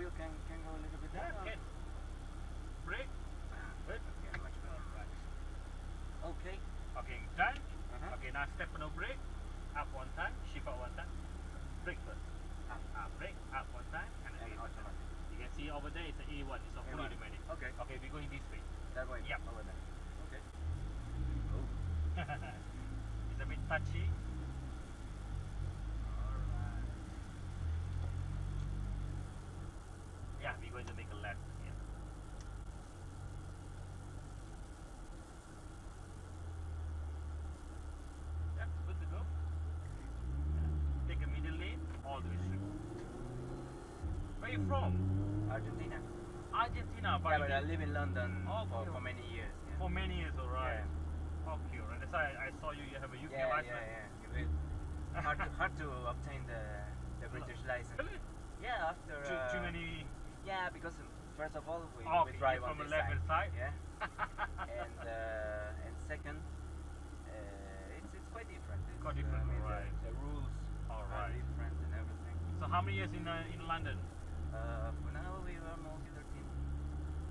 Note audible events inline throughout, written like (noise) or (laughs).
wheel can, can go a little bit down. okay. Brake. Ah, yeah, much. Alright. Okay. Okay, done. Uh-huh. Okay, now step on the brake. Up one time, shift out one time. Brake first. Up. Up, brake, up one time, and then And brake time. automatic. You can see over there it's an A1, it's a fully A1. automatic. Okay. Okay, we're going this way. That way. Yep. Over there. Okay. Oh. (laughs) it's a bit touchy. Alright. Yeah, we're going to make a left here. Yeah, good to go. Yeah. Take a middle lane, all the way straight. Where you from? Argentina. Argentina, but, Yeah, but I live in London Oh, for, for many years. Yeah. for many years, alright. Okay, right. That's why I saw you. You have a UK yeah, license. yeah, yeah. It- hard, to, hard to obtain the, the (laughs) British license. Really? Yeah, after. Too, uh, too many. Yeah, because um, first of all, we, Oh, we drive on the left level side. Yeah. (laughs) and uh, and second, uh, it's it's quite different. It's, Quite different, I mean, the- right. The, rules All are different and everything. So how many years in uh, in London? Uh, for now, we are almost 13.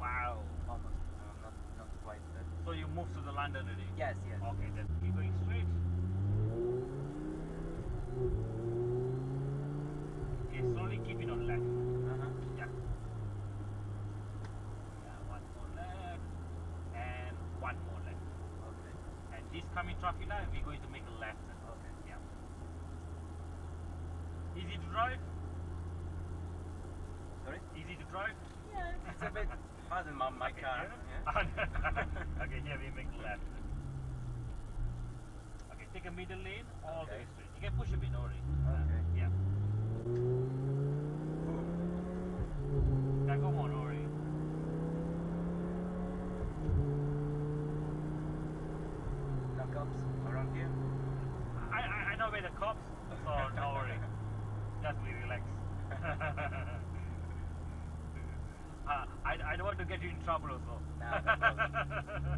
Wow. Almost. Uh, not not quite. But So you moved to the London already? yes, yes. Okay, then keep going straight. Okay, slowly keep it on left. Uh-huh. Yeah. Yeah, one more left. And one more left. Okay. And this coming traffic light, we're going to make a left. Okay. Yeah. Easy to drive? Sorry. Easy to drive? Yeah, it's a bit harder than my, my Okay, car. (laughs) yeah. Okay, here we make left. Okay, take a middle lane all the Okay. way straight. You can push a bit, no worry. Uh, okay. Yeah. Yeah, go on, no worry. No cops around here. I, I, I know where the cops, so no worry. Just be relaxed. uh, I, I don't want to get you in trouble also. Nah, no.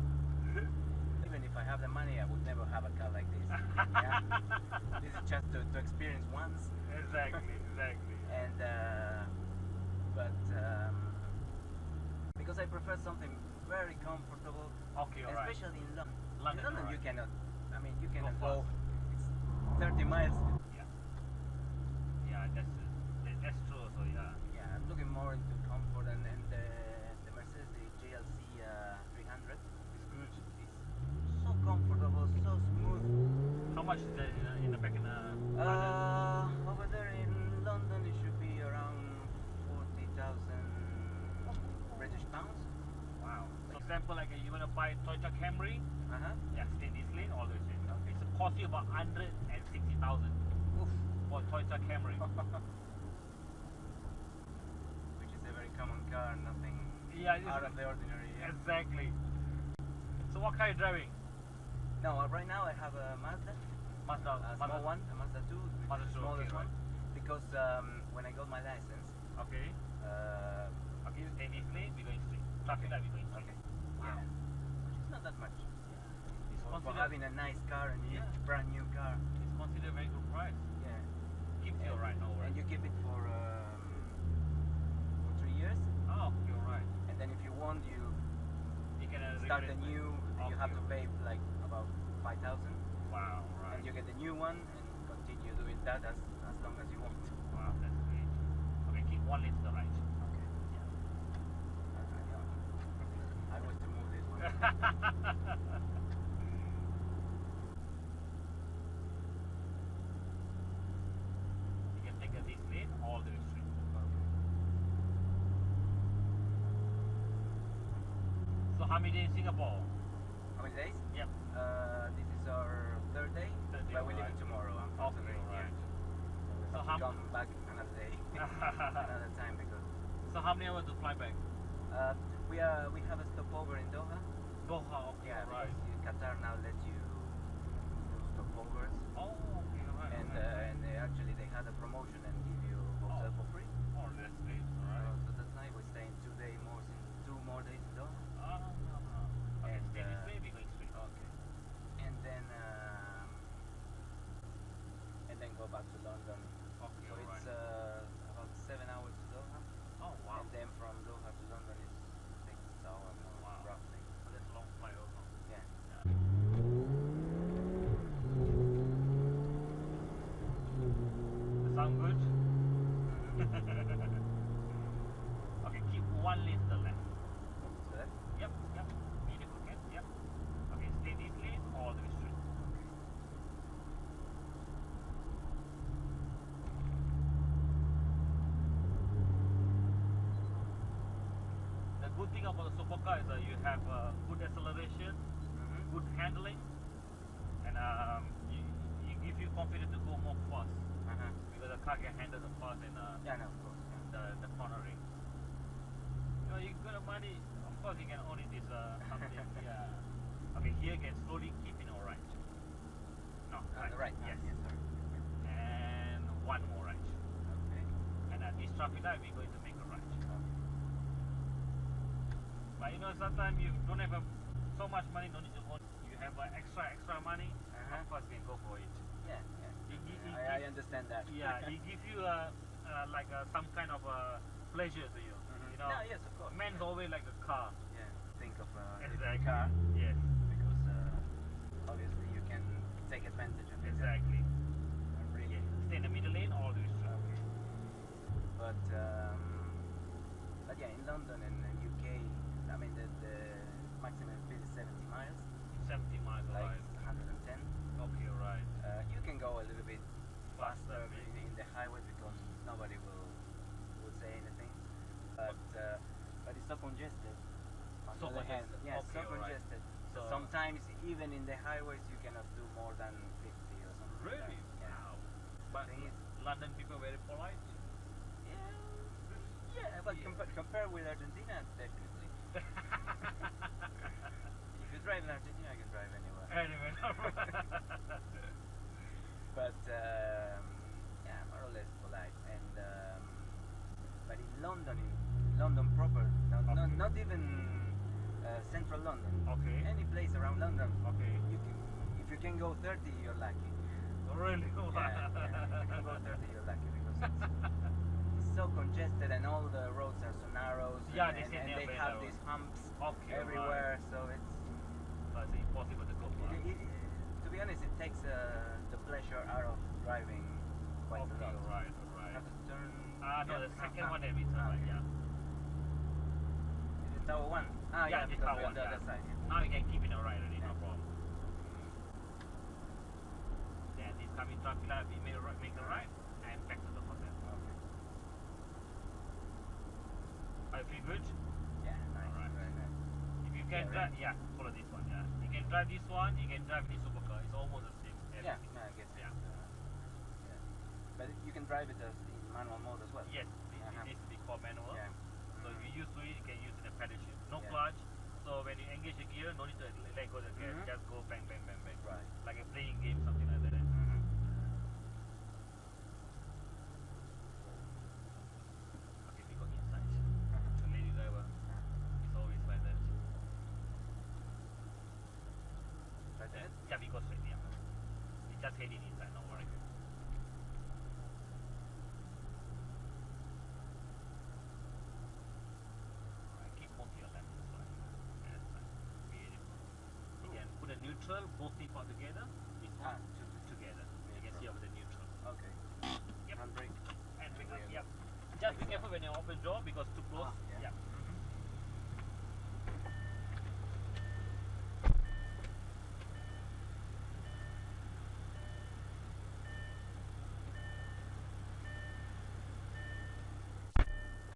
Even if I have the money, I would never have a car like this. Yeah? this is just to, to experience once. exactly, exactly. And uh, but um, because I prefer something very comfortable, Okay, especially in London. London, in London, you cannot. I mean, you cannot fast. go. It's 30 miles. Yeah. Yeah, that's that's true. So yeah. Yeah, I'm looking more into comfort and, and the, the Mercedes the GLC uh, 300 It's good. is so comfortable, so smooth. How much is that in, the- in the back in the Uh, over there in London, it should be around 40,000 British pounds. Wow. For example, like uh, you want to buy Toyota Camry, Uh huh. yeah, stay this lane, all the way. Okay. It's cost you about 160,000 Oof. for Toyota Camry. (laughs) Which is a very common car, nothing Yeah, out of the ordinary. Yeah. exactly. So what car are you driving? No, uh, right now I have a Mazda, Mazda. a Mazda. small one, a Mazda 2, which Mazda the 2, okay, smallest right. one. Because um, when I got my license, Okay. uh, Okay, stay this lane, we're going straight. Traffic light, we're going straight. okay, Wow. yeah, which is not that much. It's For, having a nice car and Yeah. a brand new car, it's considered a very good price. yeah. Keeps you And- right now, And you keep it for um, for three years, Oh, you're right. and then if you want, you You can uh, start a new. You have to pay like about five thousand, Wow, right. And you get the new one and continue doing that as as long as you want. Wow, that's great. Okay, keep one lane to the right. Okay. Yeah. I was to move this one. (laughs) You can take a this lane all the way straight. So how many days in Singapore? How many days? Yep. Uh, this is our third day, Third day, but we're leaving tomorrow. Okay, Unfortunately, alright. yeah. So So how- come back another day, (laughs) (laughs) another time because So how many hours to fly back? uh, we are we have a stopover in Doha. Doha, okay, Yeah, right. Qatar now let you do stopovers, Oh, okay, right. and right. uh, and they actually they had a promotion and give you hotel Oh. for free. oh, that's great, So, alright. so that's nice. We're staying two days more, in, two more days in Doha. Ah, ah, ah. Okay, And, stay this uh, way, we're going straight. Okay. And then um, and then go back to London. Okay, So alright. it's uh, about seven hours to Doha. oh, wow. (laughs) okay, keep one lane to the left. So that Yep, yep. Beautiful, okay, yep. Okay, stay this lane all the way straight. The good thing about the supercar is that you have uh, good acceleration, Mhm. good handling, and um, you, you give you confidence to go more fast Uh-huh. the car can handle the fast and uh, Yeah, no, of course. Yeah. the, the cornering. You know, you got the money, of course you can only this uh, something, (laughs) yeah. Okay, here you can slowly keep in all right. No, On the right. Yes. Yes, sorry. And one more right. Okay. And at this traffic light, we're going to make a right. But you know, sometimes you don't have a, so much money, no need to own. You have uh, extra, extra money, Uh-huh. of course you can go for it. Yeah, yeah. He gi- he I, I understand that. Yeah, he gives you uh, uh, like uh, some kind of uh, pleasure to you. Mhm. You know, No, yes, of course. man's yeah. always like a car. Yeah, think of a Exactly. car Yes, because uh, obviously you can take advantage of it. exactly. Uh, really. Stay in the middle lane or do straight. Okay. But um, but yeah, in London and uh, UK, I mean the, the maximum speed is 70 miles, 70 miles like right. 110. Okay, right. Uh, you can go a little bit Faster, faster maybe. in, in the highway because nobody will will say anything. But uh, but it's so congested. On So the other hand, congested. yeah, Okay, so alright. congested. So So- sometimes even in the highways you cannot do more than 50 or something. like Really? that. Yeah. Wow. But London people very polite. Yeah, yeah, but Yeah. compa- compare with Argentina, definitely. (laughs) if you drive in Argentina, I can drive anywhere. anyway, (laughs) But um, yeah, more or less polite. And um, but in London, in London proper, not, not, Okay. not even uh, central London. Okay. Any place around London, okay. you can, if you can go 30, you're lucky. Really? (laughs) Yeah, yeah, if you can go 30, you're lucky because it's, it's so congested and all the roads are so narrow. Yeah, and, they and, and they have narrow. these humps Okay, everywhere. So it's So it's impossible to go it, it, to be honest, it takes uh, the pleasure out of driving quite okay, a lot. right, You right. have to turn. Ah, no, yeah, the second one turn ah, okay. yeah. Is it tower one? Ah, Yeah, yeah, because on the yeah. other side. Yeah. Now you can keep it alright already, no problem. Then this coming traffic light, we make right, make a right, and back to the hotel. Okay. I feel good. Yeah, nice. Alright. Very nice. If you Yeah, can right. drive, yeah, follow this one. Yeah, you can drive this one. You can drive this supercar. It's almost the same. Yeah, everything. no, I guess. Yeah. Uh, yeah. But you can drive it as in manual mode as well. Yes, this Uh-huh. it needs to be called manual. Yeah. So if you use to it, you can use it in a pedal shift. No Yeah. clutch. So when you engage the gear, no need to let go of the gas. Mhm. Just go bang, bang, bang, bang. Right. Like a playing game, something like that. Mm-hmm. Okay, we got inside. The lady driver is always like that. Yeah, ahead? yeah, we go straight. Yeah. We just heading inside. No worry. Alright, keep both your left as well. Yeah, that's fine. Beautiful. You can put a neutral, both feet out together. This Ah, to- together. You can see over the neutral. Okay. Yep. Handbrake. And bring Yeah. yep. Just be careful when you open door because too close. Ah, yeah. yeah.